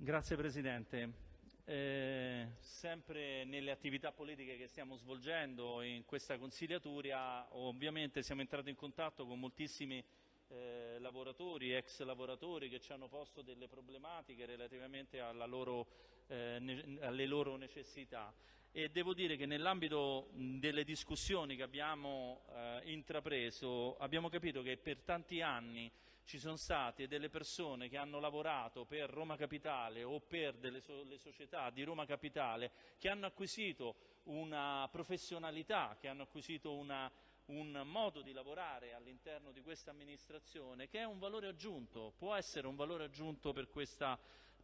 Grazie Presidente. Eh, sempre nelle attività politiche che stiamo svolgendo in questa consigliatura ovviamente siamo entrati in contatto con moltissimi eh, lavoratori, ex lavoratori che ci hanno posto delle problematiche relativamente loro, eh, alle loro necessità. E devo dire che nell'ambito delle discussioni che abbiamo eh, intrapreso abbiamo capito che per tanti anni ci sono state delle persone che hanno lavorato per Roma Capitale o per so società di Roma Capitale che hanno acquisito una professionalità, che hanno acquisito una, un modo di lavorare all'interno di questa amministrazione che è un valore aggiunto, può essere un valore aggiunto per questa,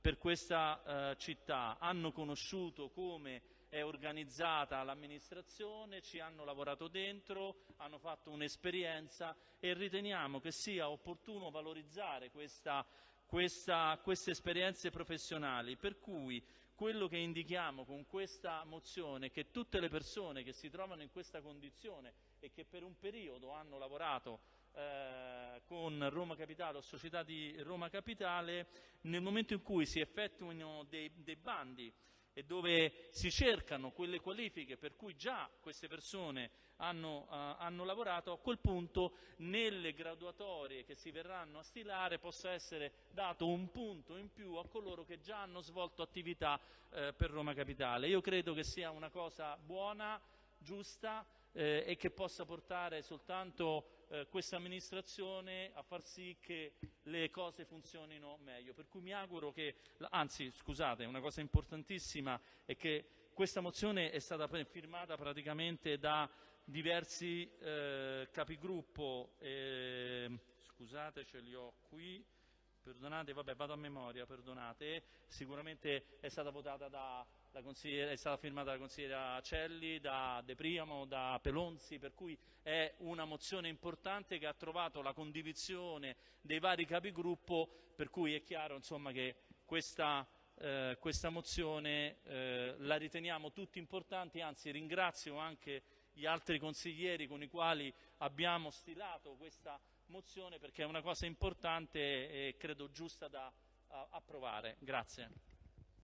per questa eh, città. Hanno conosciuto come è organizzata l'amministrazione, ci hanno lavorato dentro, hanno fatto un'esperienza e riteniamo che sia opportuno valorizzare questa, questa, queste esperienze professionali, per cui quello che indichiamo con questa mozione è che tutte le persone che si trovano in questa condizione e che per un periodo hanno lavorato eh, con Roma Capitale o società di Roma Capitale, nel momento in cui si effettuino dei, dei bandi e dove si cercano quelle qualifiche per cui già queste persone hanno, uh, hanno, lavorato, a quel punto nelle graduatorie che si verranno a stilare possa essere dato un punto in più a coloro che già hanno svolto attività uh, per Roma Capitale. Io credo che sia una cosa buona, giusta eh, e che possa portare soltanto eh, questa amministrazione a far sì che le cose funzionino meglio. Per cui mi auguro che, anzi scusate, una cosa importantissima è che questa mozione è stata firmata praticamente da diversi eh, capigruppo, eh, scusate ce li ho qui, perdonate, vabbè vado a memoria, perdonate, sicuramente è stata votata da è stata firmata da consigliera Celli, da De Priamo, da Pelonzi, per cui è una mozione importante che ha trovato la condivisione dei vari capigruppo, per cui è chiaro insomma, che questa, eh, questa mozione eh, la riteniamo tutti importanti, anzi ringrazio anche gli altri consiglieri con i quali abbiamo stilato questa mozione perché è una cosa importante e credo giusta da approvare. Grazie.